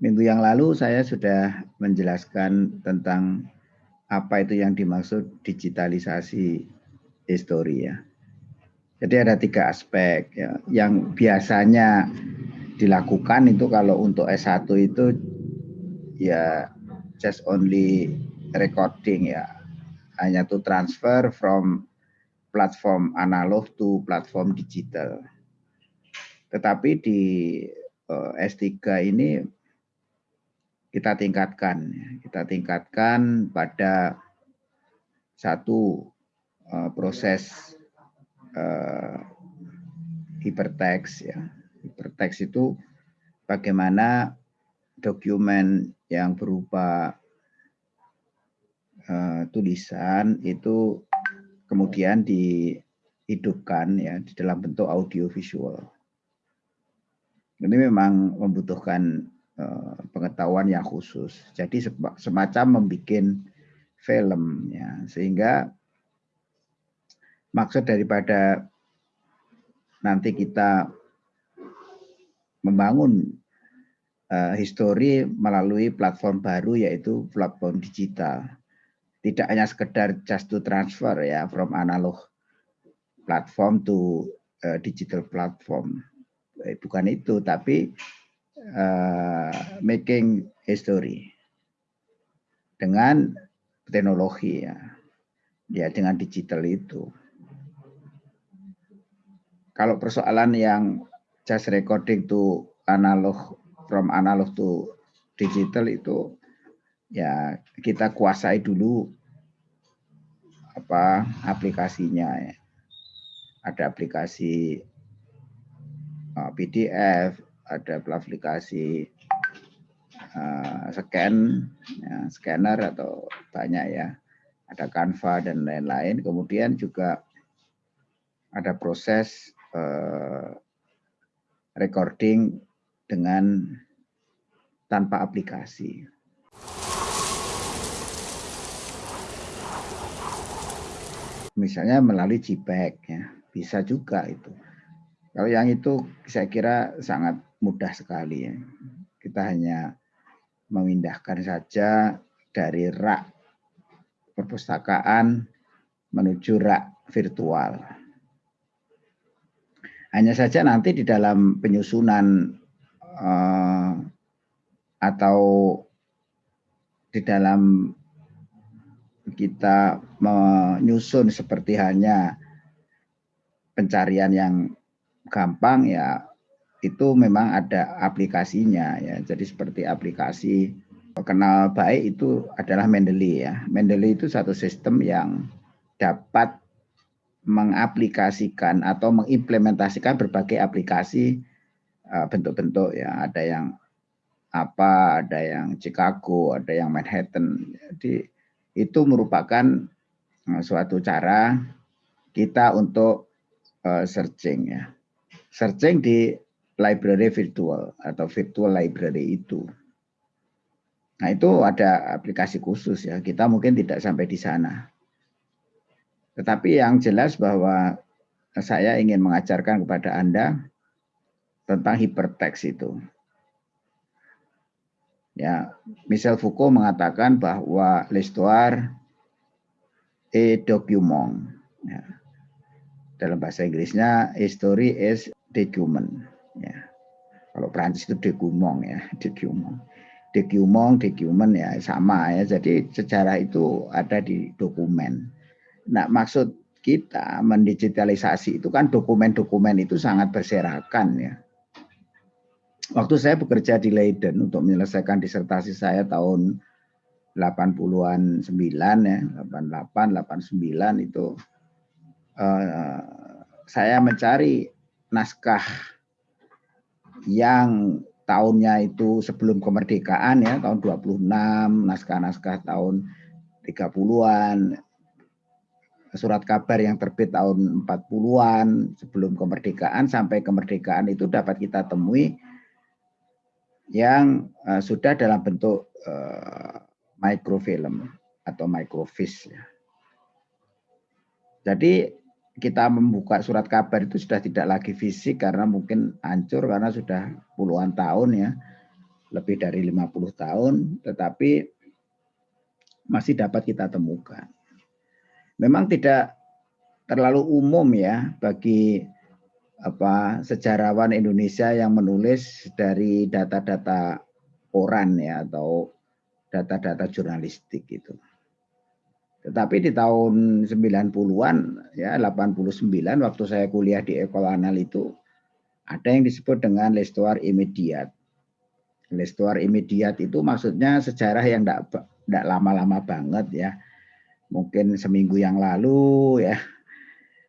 Minggu yang lalu saya sudah menjelaskan tentang apa itu yang dimaksud digitalisasi histori ya. Jadi ada tiga aspek ya. Yang biasanya dilakukan itu kalau untuk S1 itu ya just only recording ya. Hanya to transfer from platform analog to platform digital. Tetapi di eh, S3 ini kita tingkatkan, ya. kita tingkatkan pada satu uh, proses hypertext ya. Hypertext itu bagaimana dokumen yang berupa uh, tulisan itu kemudian dihidupkan ya di dalam bentuk audio visual. Ini memang membutuhkan Eh, pengetahuan yang khusus. Jadi semacam membuat film ya sehingga maksud daripada nanti kita membangun uh, histori melalui platform baru yaitu platform digital. Tidak hanya sekedar just to transfer ya from analog platform to uh, digital platform. Bukan itu, tapi uh, making history dengan teknologi ya, ya dengan digital itu. Kalau persoalan yang just recording to analog from analog to digital itu ya kita kuasai dulu apa aplikasinya ya. Ada aplikasi eh, PDF, ada aplikasi uh, scan, ya, scanner atau banyak ya, ada Canva dan lain-lain. Kemudian juga ada proses uh, recording dengan tanpa aplikasi. Misalnya melalui JPEG ya, bisa juga itu. Kalau yang itu saya kira sangat mudah sekali ya. Kita hanya memindahkan saja dari rak perpustakaan menuju rak virtual. Hanya saja nanti di dalam penyusunan uh, atau di dalam kita menyusun seperti hanya pencarian yang gampang ya itu memang ada aplikasinya ya. Jadi seperti aplikasi kenal baik itu adalah Mendeley ya. Mendeley itu satu sistem yang dapat mengaplikasikan atau mengimplementasikan berbagai aplikasi uh, bentuk-bentuk ya. Ada yang apa, ada yang Chicago, ada yang Manhattan. Jadi itu merupakan uh, suatu cara kita untuk uh, searching ya. Searching di library virtual atau virtual library itu. Nah itu ada aplikasi khusus ya, kita mungkin tidak sampai di sana. Tetapi yang jelas bahwa saya ingin mengajarkan kepada Anda tentang hypertext itu. Ya, Michel Foucault mengatakan bahwa l'histoire est document. Ya. Dalam bahasa Inggrisnya, history is document ya. Kalau Prancis itu degumong ya, degumong. Degumong, degumen ya sama ya. Jadi sejarah itu ada di dokumen. Nah, maksud kita mendigitalisasi itu kan dokumen-dokumen itu sangat berserakan ya. Waktu saya bekerja di Leiden untuk menyelesaikan disertasi saya tahun 80-an 9 ya, 88, 89 itu uh, saya mencari naskah yang tahunnya itu sebelum kemerdekaan ya tahun 26 naskah-naskah tahun 30-an surat kabar yang terbit tahun 40-an sebelum kemerdekaan sampai kemerdekaan itu dapat kita temui yang uh, sudah dalam bentuk uh, microfilm atau microfiche ya. Jadi kita membuka surat kabar itu sudah tidak lagi fisik karena mungkin hancur karena sudah puluhan tahun ya. lebih dari 50 tahun, tetapi masih dapat kita temukan. Memang tidak terlalu umum ya bagi apa sejarawan Indonesia yang menulis dari data-data koran ya atau data-data jurnalistik itu. Tetapi di tahun 90-an ya 89 waktu saya kuliah di Ekol Anal itu ada yang disebut dengan lestuar imediat. Lestuar imediat itu maksudnya sejarah yang tidak lama-lama banget ya. Mungkin seminggu yang lalu ya.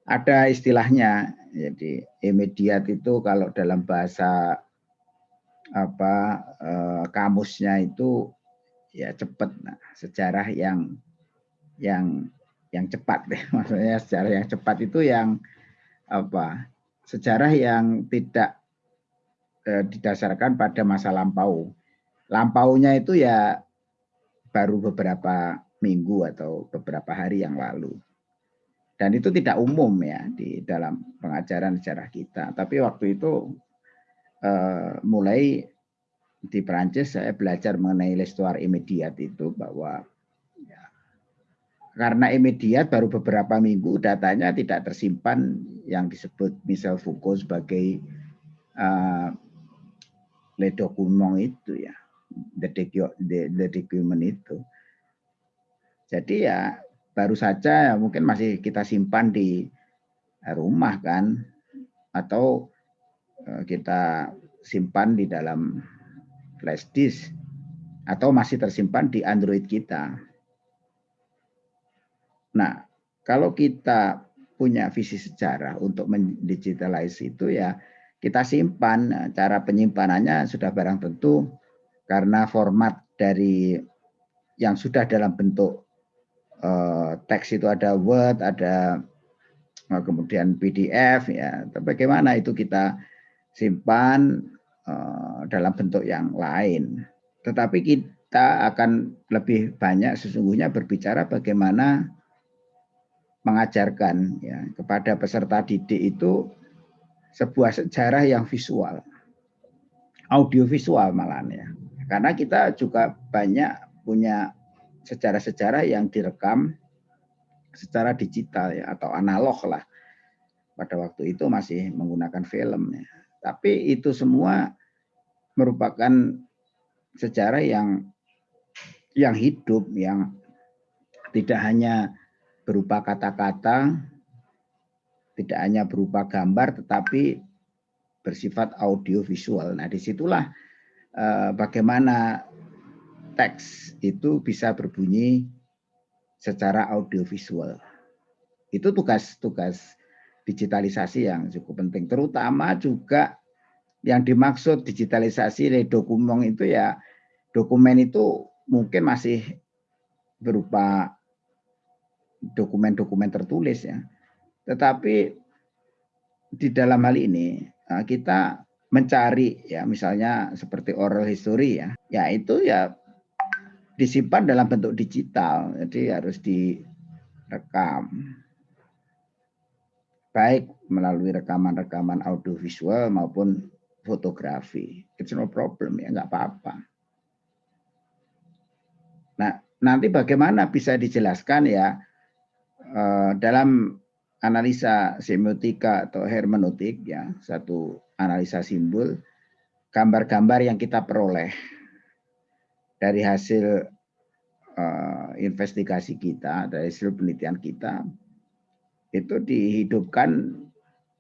Ada istilahnya. Jadi imediat itu kalau dalam bahasa apa eh, kamusnya itu ya cepat nah, sejarah yang yang yang cepat deh maksudnya sejarah yang cepat itu yang apa sejarah yang tidak eh, didasarkan pada masa lampau. Lampaunya itu ya baru beberapa minggu atau beberapa hari yang lalu. Dan itu tidak umum ya di dalam pengajaran sejarah kita. Tapi waktu itu eh, mulai di Perancis saya belajar mengenai l'histoire immédiate itu bahwa karena imediat baru beberapa minggu datanya tidak tersimpan yang disebut Michel Foucault sebagai uh, le document itu ya the, document itu. Jadi ya baru saja ya, mungkin masih kita simpan di rumah kan atau uh, kita simpan di dalam flash disk atau masih tersimpan di Android kita Nah, kalau kita punya visi sejarah untuk mendigitalize itu ya kita simpan. Nah, cara penyimpanannya sudah barang tentu karena format dari yang sudah dalam bentuk uh, teks itu ada Word, ada uh, kemudian PDF ya. Bagaimana itu kita simpan uh, dalam bentuk yang lain. Tetapi kita akan lebih banyak sesungguhnya berbicara bagaimana mengajarkan ya kepada peserta didik itu sebuah sejarah yang visual, audiovisual malah ya. Karena kita juga banyak punya sejarah-sejarah yang direkam secara digital ya atau analog lah. Pada waktu itu masih menggunakan film ya. Tapi itu semua merupakan sejarah yang yang hidup yang tidak hanya berupa kata-kata, tidak hanya berupa gambar, tetapi bersifat audio visual. Nah, di situlah eh, bagaimana teks itu bisa berbunyi secara audio visual. Itu tugas-tugas digitalisasi yang cukup penting. Terutama juga yang dimaksud digitalisasi dari dokumen itu ya dokumen itu mungkin masih berupa dokumen-dokumen tertulis ya. Tetapi di dalam hal ini eh, kita mencari ya misalnya seperti oral history ya, ya itu ya disimpan dalam bentuk digital, jadi harus direkam baik melalui rekaman-rekaman audiovisual maupun fotografi. It's no problem ya, nggak apa-apa. Nah, nanti bagaimana bisa dijelaskan ya dalam analisa semiotika atau hermeneutik ya satu analisa simbol gambar-gambar yang kita peroleh dari hasil uh, investigasi kita dari hasil penelitian kita itu dihidupkan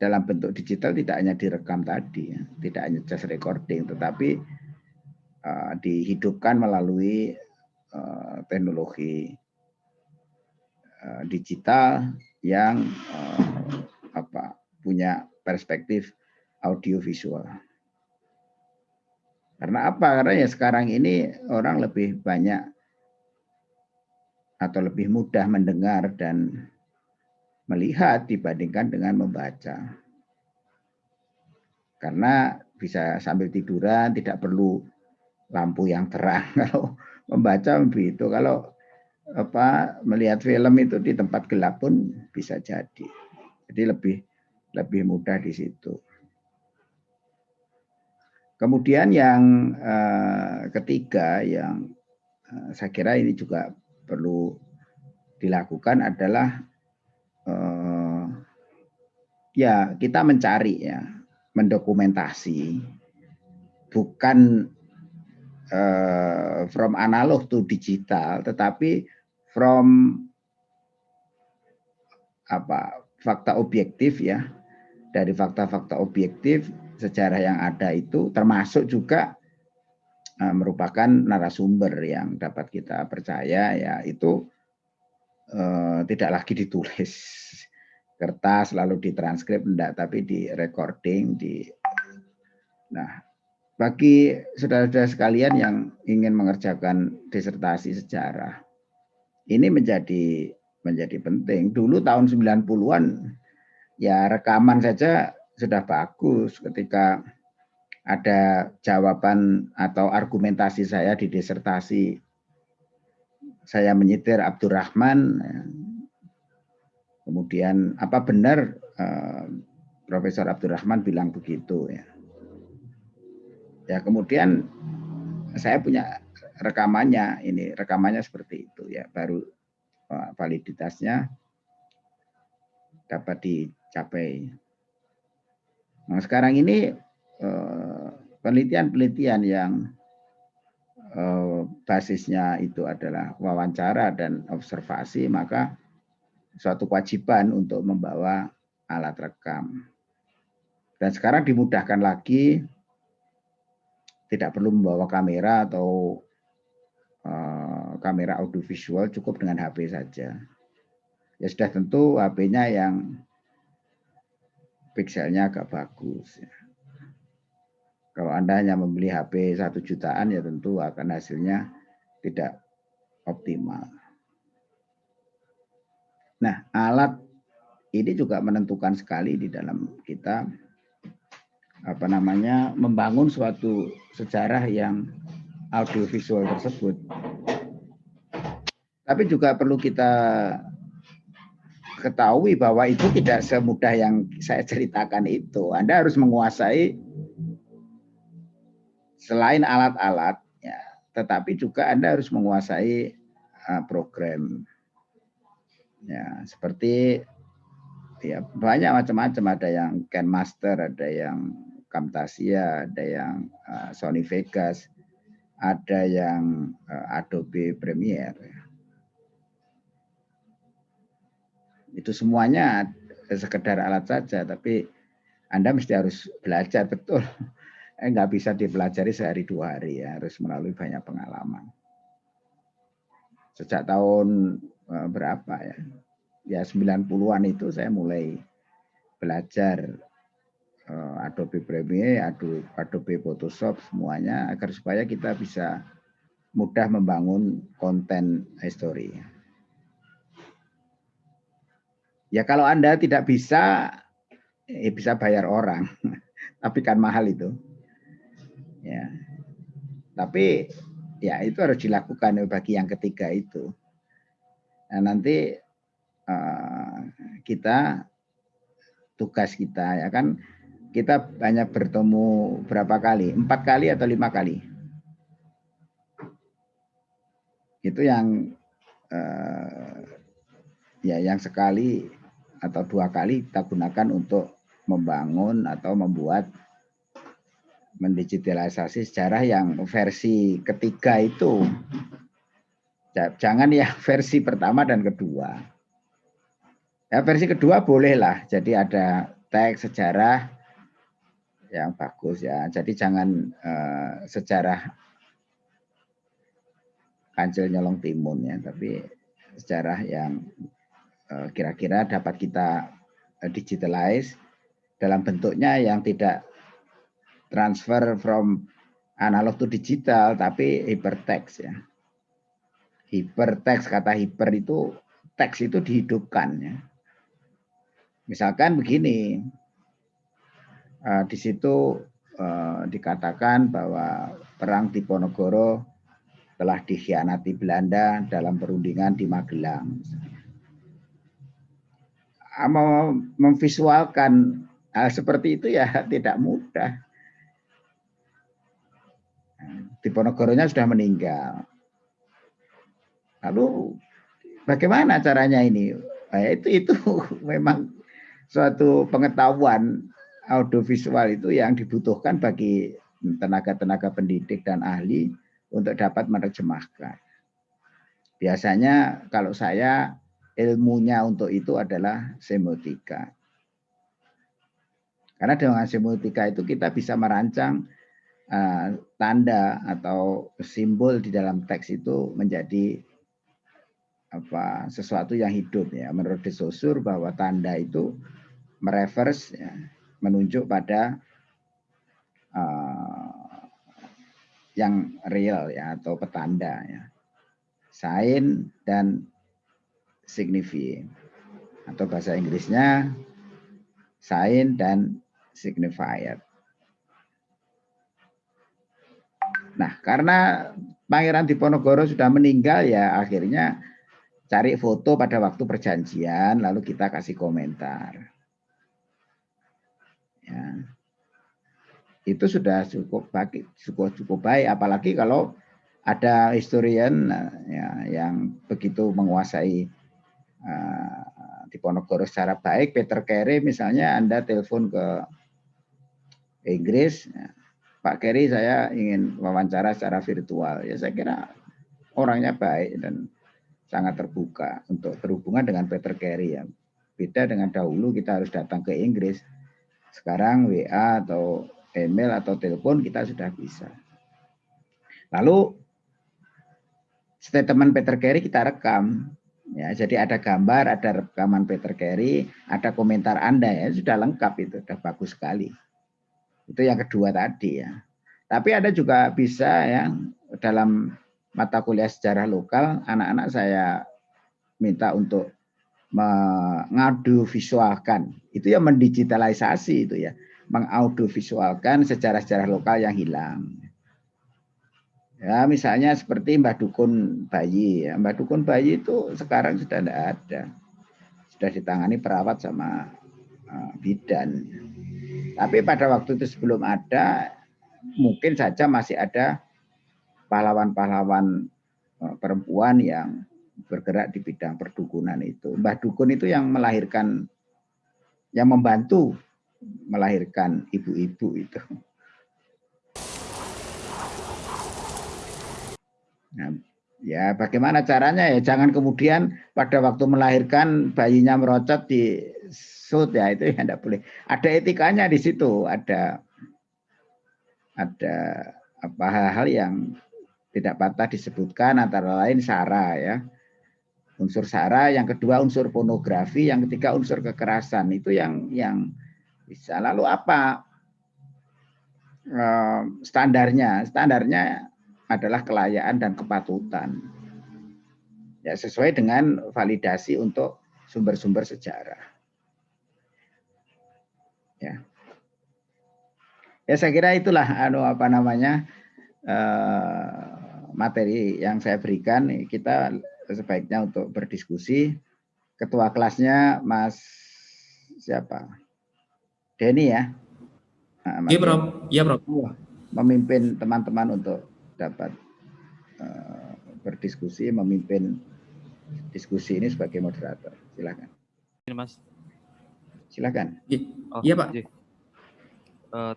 dalam bentuk digital tidak hanya direkam tadi ya, tidak hanya just recording tetapi uh, dihidupkan melalui uh, teknologi Eh, digital yang uh, apa punya perspektif audio visual. Karena apa? Karena ya sekarang ini orang lebih banyak atau lebih mudah mendengar dan melihat dibandingkan dengan membaca. Karena bisa sambil tiduran, tidak perlu lampu yang terang. Kalau membaca begitu. Kalau apa melihat film itu di tempat gelap pun bisa jadi. Jadi lebih lebih mudah di situ. Kemudian yang eh, ketiga yang uh, saya kira ini juga perlu dilakukan adalah uh, ya kita mencari ya mendokumentasi bukan from analog to digital tetapi from apa fakta objektif ya. Dari fakta-fakta objektif sejarah yang ada itu termasuk juga uh, merupakan narasumber yang dapat kita percaya ya itu uh, tidak lagi ditulis. Kertas lalu ditranskrip enggak tapi di recording di nah bagi saudara-saudara sekalian yang ingin mengerjakan disertasi sejarah ini menjadi menjadi penting. Dulu tahun 90-an ya rekaman saja sudah bagus ketika ada jawaban atau argumentasi saya di disertasi. Saya menyitir Abdurrahman ya, Kemudian apa benar uh, Profesor Abdurrahman bilang begitu? Ya. Ya kemudian saya punya rekamannya ini rekamannya seperti itu ya baru uh, validitasnya dapat dicapai. Nah sekarang ini eh, penelitian-penelitian yang basisnya itu adalah wawancara dan observasi maka suatu kewajiban untuk membawa alat rekam. Dan sekarang dimudahkan lagi, tidak perlu membawa kamera atau uh, kamera audiovisual, cukup dengan HP saja. Ya sudah tentu HP-nya yang pikselnya agak bagus. Ya. Kalau Anda hanya membeli HP satu jutaan ya tentu akan hasilnya tidak optimal. Nah, alat ini juga menentukan sekali di dalam kita apa namanya membangun suatu sejarah yang audiovisual tersebut. Tapi juga perlu kita ketahui bahwa itu tidak semudah yang saya ceritakan itu. Anda harus menguasai selain alat-alat, ya, tetapi juga Anda harus menguasai uh, program ya seperti ya banyak macam-macam ada yang Ken Master ada yang Camtasia ada yang uh, Sony Vegas ada yang uh, Adobe Premiere itu semuanya sekedar alat saja tapi anda mesti harus belajar betul. Eh, nggak bisa dipelajari sehari dua hari ya harus melalui banyak pengalaman. Sejak tahun Eh, berapa ya? Ya 90-an itu saya mulai belajar Adobe Premiere, Adobe, Photoshop semuanya agar supaya kita bisa mudah membangun konten history. Ya kalau Anda tidak bisa, ya bisa bayar orang, tapi kan mahal itu. Ya, tapi ya itu harus dilakukan bagi yang ketiga itu. Nah, nanti uh, kita tugas kita ya kan kita banyak bertemu berapa kali empat kali atau lima kali itu yang uh, ya yang sekali atau dua kali kita gunakan untuk membangun atau membuat mendigitalisasi sejarah yang versi ketiga itu Jangan ya versi pertama dan kedua. Ya, versi kedua bolehlah. Jadi ada teks sejarah yang bagus ya. Jadi jangan uh, sejarah kancil nyolong timun ya, tapi sejarah yang eh, kira-kira uh, dapat kita uh, digitalize dalam bentuknya yang tidak transfer from analog to digital tapi hypertext ya hiperteks kata hiper itu teks itu dihidupkan ya. Misalkan begini, uh, di situ uh, dikatakan bahwa perang Diponegoro telah dikhianati Belanda dalam perundingan di Magelang. Mau memvisualkan hal seperti itu ya tidak mudah. Diponegoronya sudah meninggal. Lalu bagaimana caranya ini? Nah, itu itu memang suatu pengetahuan audiovisual itu yang dibutuhkan bagi tenaga-tenaga pendidik dan ahli untuk dapat menerjemahkan. Biasanya kalau saya ilmunya untuk itu adalah semiotika. Karena dengan semiotika itu kita bisa merancang uh, tanda atau simbol di dalam teks itu menjadi apa sesuatu yang hidup ya. Menurut De bahwa tanda itu mereverse ya, menunjuk pada uh, yang real ya atau petanda ya. Sign dan signify atau bahasa Inggrisnya sign dan signifier. Nah, karena Pangeran Diponegoro sudah meninggal ya akhirnya cari foto pada waktu perjanjian lalu kita kasih komentar. Ya. Itu sudah cukup baik, cukup cukup baik apalagi kalau ada historian ya, yang begitu menguasai uh, Diponegoro secara baik, Peter Carey misalnya Anda telepon ke Inggris, ya, Pak Carey saya ingin wawancara secara virtual. Ya saya kira orangnya baik dan sangat terbuka untuk berhubungan dengan Peter Carey ya. Beda dengan dahulu kita harus datang ke Inggris. Sekarang WA atau email atau telepon kita sudah bisa. Lalu statement Peter Carey kita rekam Ya, jadi ada gambar, ada rekaman Peter Carey, ada komentar Anda ya, sudah lengkap itu, sudah bagus sekali. Itu yang kedua tadi ya. Tapi ada juga bisa yang dalam mata kuliah sejarah lokal, anak-anak saya minta untuk mengadu visualkan. Itu ya mendigitalisasi itu ya, mengaudio visualkan sejarah-sejarah lokal yang hilang. Ya, misalnya seperti Mbah Dukun Bayi. Ya. Mbah Dukun Bayi itu sekarang sudah tidak ada. Sudah ditangani perawat sama uh, bidan. Tapi pada waktu itu sebelum ada, mungkin saja masih ada pahlawan-pahlawan uh, perempuan yang bergerak di bidang perdukunan itu. Mbah Dukun itu yang melahirkan, yang membantu melahirkan ibu-ibu itu. Nah, ya bagaimana caranya ya jangan kemudian pada waktu melahirkan bayinya merocot di sud ya itu ya tidak boleh. Ada etikanya di situ, ada ada apa hal-hal yang tidak patah disebutkan antara lain sara ya. Unsur sara, yang kedua unsur pornografi, yang ketiga unsur kekerasan. Itu yang yang bisa. Lalu apa eh, standarnya? Standarnya adalah kelayaan dan kepatutan. Ya, sesuai dengan validasi untuk sumber-sumber sejarah. Ya. Ya saya kira itulah anu apa namanya eh, materi yang saya berikan kita sebaiknya untuk berdiskusi. Ketua kelasnya Mas siapa? Denny ya. Iya, Bro. Iya, Bro. Memimpin teman-teman untuk dapat uh, berdiskusi, memimpin diskusi ini sebagai moderator. Silakan. Ini Mas. Silakan. Iya, oh, iya Pak. Uh,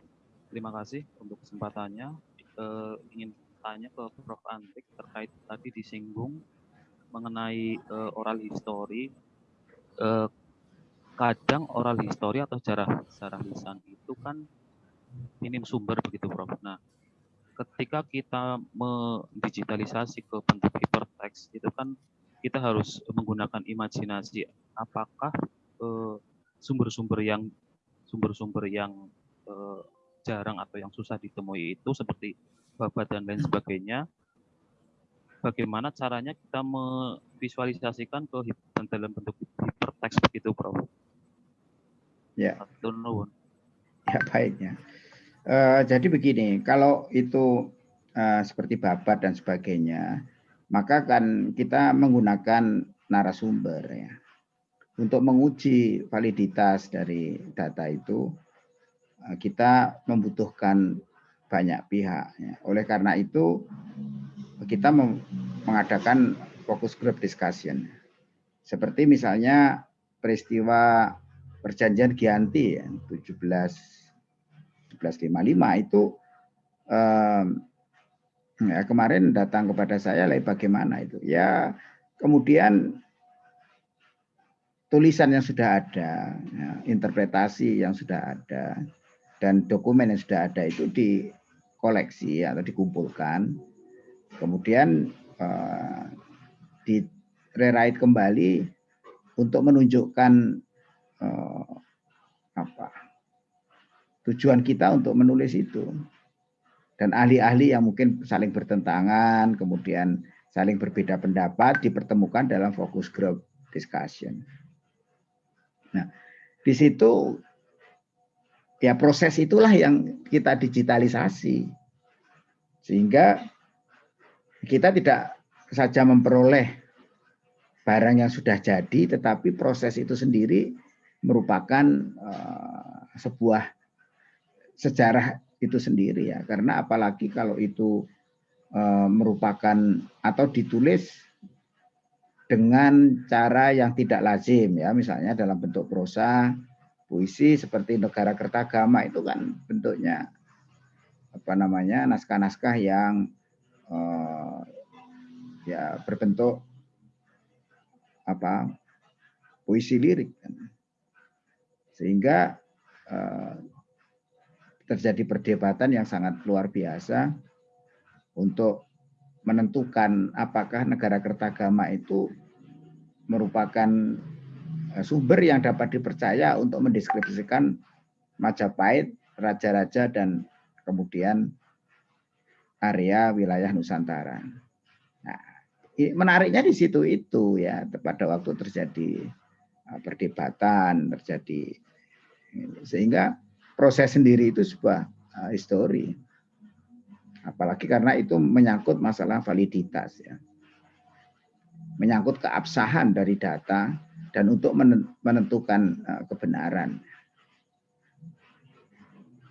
terima kasih untuk kesempatannya. Uh, ingin tanya ke Prof. Antik terkait tadi disinggung mengenai uh, oral history. Uh, kadang oral history atau sejarah sejarah lisan itu kan minim sumber begitu Prof. Nah, ketika kita mendigitalisasi ke bentuk hypertext itu kan kita harus menggunakan imajinasi apakah eh, sumber-sumber uh, yang sumber-sumber yang uh, jarang atau yang susah ditemui itu seperti babat dan lain sebagainya bagaimana caranya kita memvisualisasikan ke dalam bentuk hypertext begitu Prof ya ya baiknya Uh, jadi begini, kalau itu uh, seperti babat dan sebagainya, maka kan kita menggunakan narasumber ya. Untuk menguji validitas dari data itu, uh, kita membutuhkan banyak pihak. Ya. Oleh karena itu kita mengadakan fokus group discussion. Seperti misalnya peristiwa perjanjian Gianti ya, 17 1755 itu um, ya, kemarin datang kepada saya lah bagaimana itu. Ya kemudian tulisan yang sudah ada, ya, interpretasi yang sudah ada, dan dokumen yang sudah ada itu dikoleksi atau dikumpulkan, kemudian uh, di rewrite kembali untuk menunjukkan uh, apa tujuan kita untuk menulis itu dan ahli-ahli yang mungkin saling bertentangan kemudian saling berbeda pendapat dipertemukan dalam fokus group discussion. Nah, di situ ya proses itulah yang kita digitalisasi. Sehingga kita tidak saja memperoleh barang yang sudah jadi, tetapi proses itu sendiri merupakan uh, sebuah sejarah itu sendiri ya. Karena apalagi kalau itu uh, merupakan atau ditulis dengan cara yang tidak lazim ya misalnya dalam bentuk prosa puisi seperti negara kertagama itu kan bentuknya apa namanya naskah-naskah yang uh, ya berbentuk apa? Puisi lirik. Sehingga uh, terjadi perdebatan yang sangat luar biasa untuk menentukan apakah negara kertagama itu merupakan eh, sumber yang dapat dipercaya untuk mendeskripsikan Majapahit, raja-raja dan kemudian area wilayah Nusantara. Nah, menariknya di situ itu ya pada waktu terjadi eh, perdebatan, terjadi sehingga proses sendiri itu sebuah eh, histori. Apalagi karena itu menyangkut masalah validitas ya. Menyangkut keabsahan dari data dan untuk menentukan eh, kebenaran.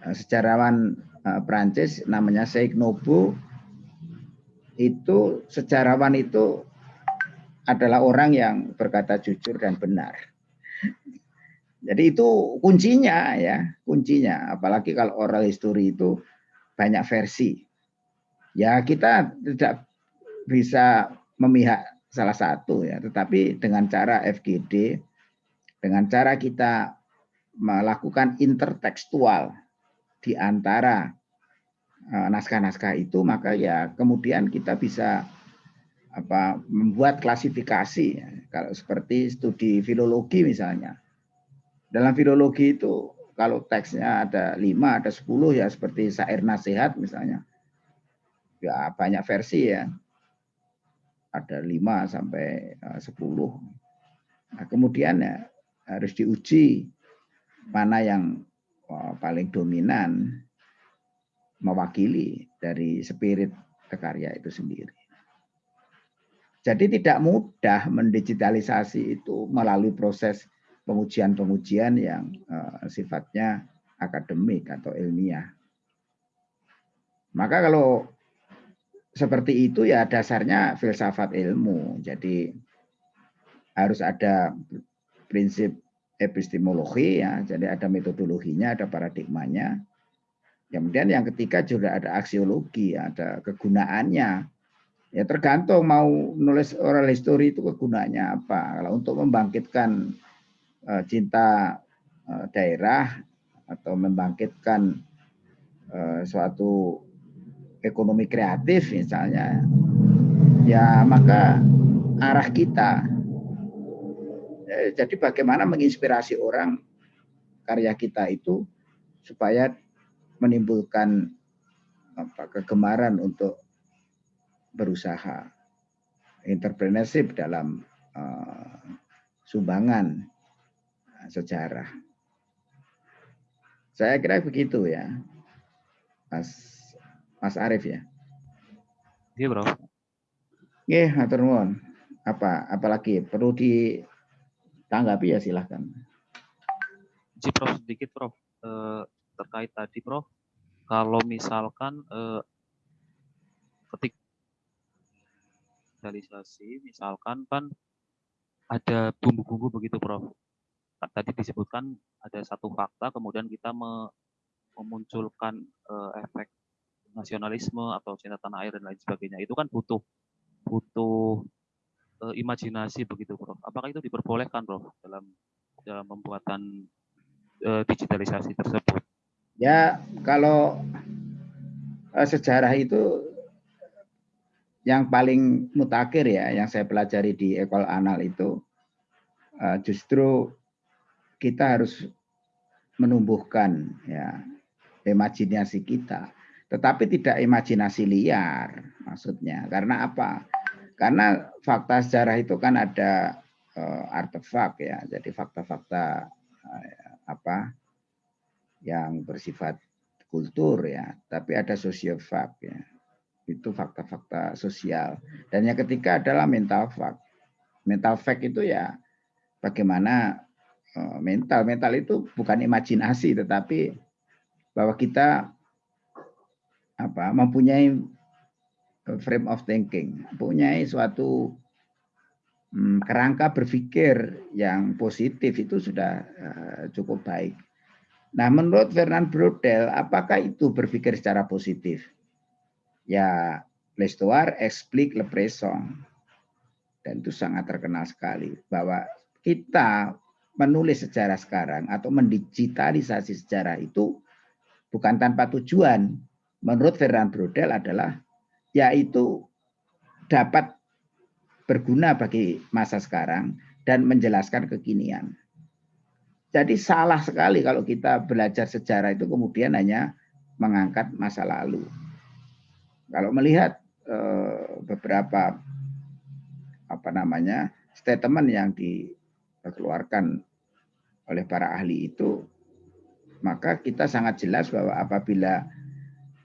Eh, sejarawan eh, Prancis namanya Sheikh Nobu itu sejarawan itu adalah orang yang berkata jujur dan benar. Jadi itu kuncinya ya, kuncinya. Apalagi kalau oral history itu banyak versi ya kita tidak bisa memihak salah satu ya, tetapi dengan cara FGD, dengan cara kita melakukan intertekstual di antara eh, naskah-naskah itu, maka ya kemudian kita bisa apa membuat klasifikasi ya. kalau seperti studi filologi misalnya dalam filologi itu kalau teksnya ada lima ada sepuluh ya seperti syair nasihat misalnya ya banyak versi ya. Ada 5 sampai 10. Eh, nah, kemudian ya harus diuji mana yang paling dominan mewakili dari spirit karya itu sendiri. Jadi tidak mudah mendigitalisasi itu melalui proses pengujian-pengujian yang uh, sifatnya akademik atau ilmiah. Maka kalau seperti itu ya dasarnya filsafat ilmu. Jadi harus ada prinsip epistemologi ya, jadi ada metodologinya, ada paradigmanya. Kemudian yang ketiga juga ada aksiologi, ada kegunaannya. Ya tergantung mau nulis oral history itu kegunaannya apa. Kalau untuk membangkitkan uh, cinta uh, daerah atau membangkitkan uh, suatu ekonomi kreatif misalnya, ya maka arah kita. Eh, jadi bagaimana menginspirasi orang karya kita itu supaya menimbulkan apa, kegemaran untuk berusaha, entrepreneurship dalam uh, sumbangan sejarah. Saya kira begitu ya, Mas Mas Arief ya. Iya, Bro. Hatur nuwun. Apa apalagi perlu ditanggapi ya silahkan. Ji Prof sedikit Prof eh, terkait tadi Prof kalau misalkan eh, ketik digitalisasi misalkan kan ada bumbu-bumbu begitu Prof. Tadi disebutkan ada satu fakta kemudian kita me memunculkan uh, efek nasionalisme atau cinta tanah air dan lain sebagainya. Itu kan butuh butuh uh, imajinasi begitu Prof. Apakah itu diperbolehkan Prof dalam dalam pembuatan uh, digitalisasi tersebut? Ya, kalau uh, sejarah itu yang paling mutakhir ya, yang saya pelajari di Ekol Anal itu, uh, justru kita harus menumbuhkan ya imajinasi kita, tetapi tidak imajinasi liar maksudnya. Karena apa? Karena fakta sejarah itu kan ada uh, artefak ya, jadi fakta-fakta uh, apa yang bersifat kultur ya, tapi ada sosiofak ya itu fakta-fakta sosial. Dan yang ketiga adalah mental fact. Mental fact itu ya bagaimana eh, mental. Mental itu bukan imajinasi tetapi bahwa kita apa mempunyai frame of thinking, mempunyai suatu hmm, kerangka berpikir yang positif itu sudah uh, cukup baik. Nah, menurut Fernand Brodel, apakah itu berpikir secara positif? ya l'histoire explique le présent. Dan itu sangat terkenal sekali bahwa kita menulis sejarah sekarang atau mendigitalisasi sejarah itu bukan tanpa tujuan. Menurut Fernand Brodel adalah yaitu dapat berguna bagi masa sekarang dan menjelaskan kekinian. Jadi salah sekali kalau kita belajar sejarah itu kemudian hanya mengangkat masa lalu. Kalau melihat uh, beberapa apa namanya statement yang dikeluarkan oleh para ahli itu, maka kita sangat jelas bahwa apabila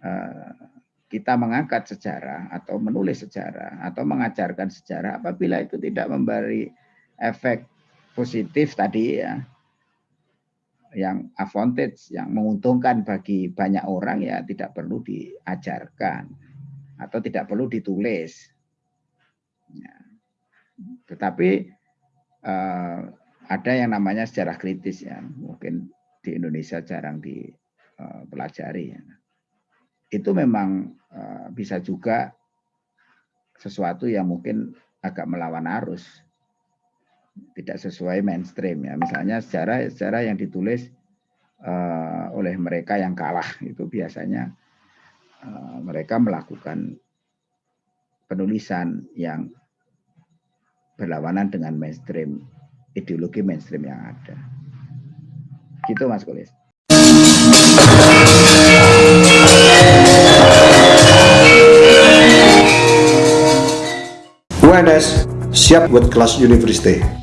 uh, kita mengangkat sejarah atau menulis sejarah atau mengajarkan sejarah, apabila itu tidak memberi efek positif tadi ya, yang advantage, yang menguntungkan bagi banyak orang ya tidak perlu diajarkan atau tidak perlu ditulis. Ya. Tetapi uh, ada yang namanya sejarah kritis ya, mungkin di Indonesia jarang dipelajari. Eh, ya. Itu memang uh, bisa juga sesuatu yang mungkin agak melawan arus, tidak sesuai mainstream ya. Misalnya sejarah sejarah yang ditulis uh, oleh mereka yang kalah itu biasanya Eh, mereka melakukan penulisan yang berlawanan dengan mainstream, ideologi mainstream yang ada. Gitu Mas Kulis. UNS siap buat kelas universitas.